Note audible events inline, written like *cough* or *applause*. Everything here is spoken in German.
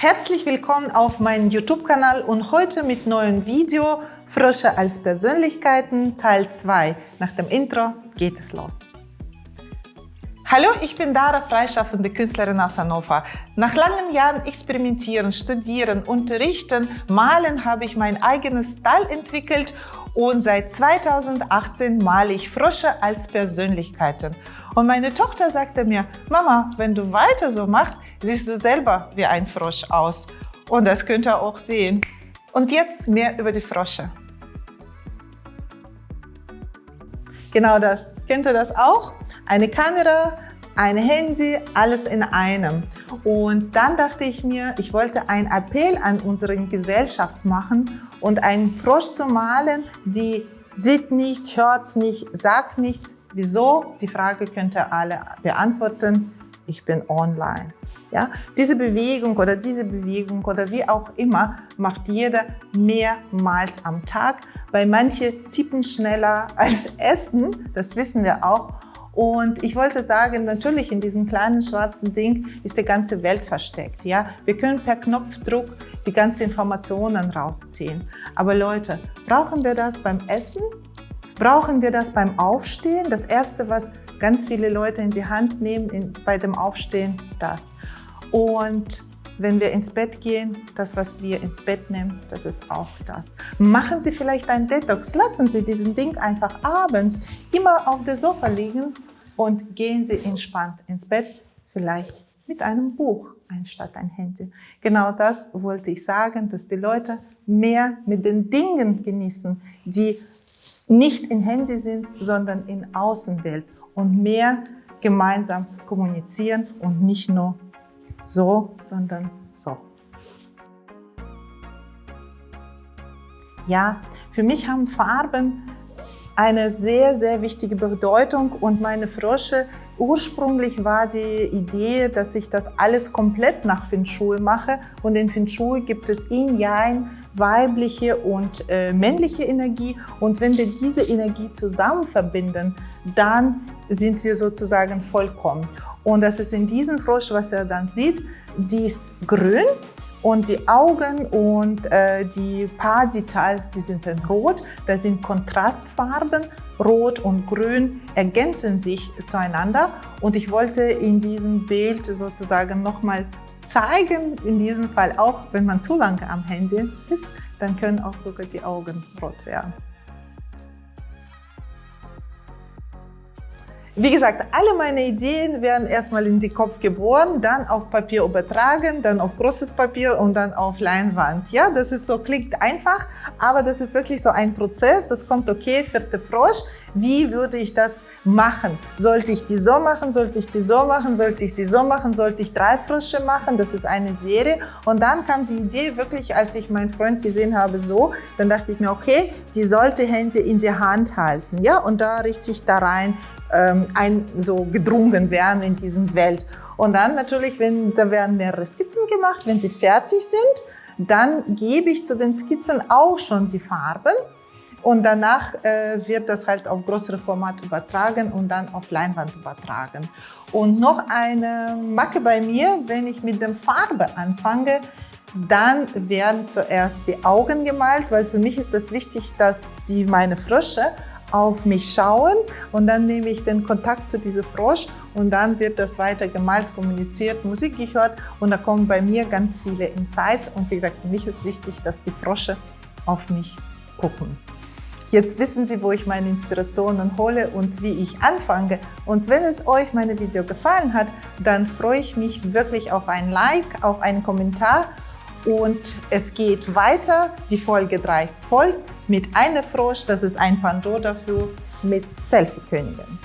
Herzlich willkommen auf meinem YouTube-Kanal und heute mit neuem Video Frösche als Persönlichkeiten Teil 2. Nach dem Intro geht es los. Hallo, ich bin Dara, freischaffende Künstlerin aus Hannover. Nach langen Jahren Experimentieren, Studieren, Unterrichten, Malen habe ich mein eigenes Style entwickelt und seit 2018 male ich Frösche als Persönlichkeiten. Und meine Tochter sagte mir, Mama, wenn du weiter so machst, siehst du selber wie ein Frosch aus. Und das könnt ihr auch sehen. Und jetzt mehr über die Frösche. Genau das. Kennt ihr das auch? Eine Kamera, ein Handy, alles in einem. Und dann dachte ich mir, ich wollte einen Appell an unsere Gesellschaft machen und einen Frosch zu malen, die sieht nicht, hört nicht, sagt nichts. Wieso? Die Frage könnt ihr alle beantworten. Ich bin online. Ja, diese Bewegung oder diese Bewegung oder wie auch immer macht jeder mehrmals am Tag, weil manche tippen schneller *laughs* als essen, das wissen wir auch. Und ich wollte sagen, natürlich in diesem kleinen schwarzen Ding ist die ganze Welt versteckt. Ja? Wir können per Knopfdruck die ganzen Informationen rausziehen. Aber Leute, brauchen wir das beim Essen? Brauchen wir das beim Aufstehen? Das Erste, was ganz viele Leute in die Hand nehmen in, bei dem Aufstehen, das. Und wenn wir ins Bett gehen, das, was wir ins Bett nehmen, das ist auch das. Machen Sie vielleicht einen Detox. Lassen Sie diesen Ding einfach abends immer auf der Sofa liegen und gehen Sie entspannt ins Bett, vielleicht mit einem Buch anstatt ein Handy. Genau das wollte ich sagen, dass die Leute mehr mit den Dingen genießen, die nicht in Handy sind, sondern in Außenwelt und mehr gemeinsam kommunizieren und nicht nur so, sondern so. Ja, für mich haben Farben eine sehr, sehr wichtige Bedeutung. Und meine Frösche, ursprünglich war die Idee, dass ich das alles komplett nach Feng Shui mache. Und in Feng Shui gibt es Yin, Yang, weibliche und äh, männliche Energie. Und wenn wir diese Energie zusammen verbinden, dann sind wir sozusagen vollkommen. Und das ist in diesem Frosch, was er dann sieht, die ist grün und die Augen und äh, die paar Details, die sind in Rot. Das sind Kontrastfarben. Rot und Grün ergänzen sich zueinander. Und ich wollte in diesem Bild sozusagen nochmal zeigen, in diesem Fall auch, wenn man zu lange am Handy ist, dann können auch sogar die Augen rot werden. Wie gesagt, alle meine Ideen werden erstmal in den Kopf geboren, dann auf Papier übertragen, dann auf großes Papier und dann auf Leinwand. Ja, das ist so, klingt einfach, aber das ist wirklich so ein Prozess. Das kommt, okay, vierte Frosch, wie würde ich das machen? Sollte ich die so machen? Sollte ich die so machen? Sollte ich sie so machen? Sollte ich drei Frösche machen? Das ist eine Serie. Und dann kam die Idee wirklich, als ich meinen Freund gesehen habe, so, dann dachte ich mir, okay, die sollte Hände in der Hand halten. Ja, und da richtig da rein ähm, ein, so gedrungen werden in diesen Welt. Und dann natürlich, wenn da werden mehrere Skizzen gemacht, wenn die fertig sind, dann gebe ich zu den Skizzen auch schon die Farben und danach äh, wird das halt auf größere Format übertragen und dann auf Leinwand übertragen. Und noch eine Macke bei mir, wenn ich mit der Farbe anfange, dann werden zuerst die Augen gemalt, weil für mich ist das wichtig, dass die meine Frösche auf mich schauen und dann nehme ich den Kontakt zu diesem Frosch und dann wird das weiter gemalt, kommuniziert, Musik gehört und da kommen bei mir ganz viele Insights und wie gesagt, für mich ist wichtig, dass die Frosche auf mich gucken. Jetzt wissen Sie, wo ich meine Inspirationen hole und wie ich anfange. Und wenn es euch meine Video gefallen hat, dann freue ich mich wirklich auf ein Like, auf einen Kommentar und es geht weiter. Die Folge 3 folgt mit einer Frosch, das ist ein Pandora dafür, mit Selfie-Königin.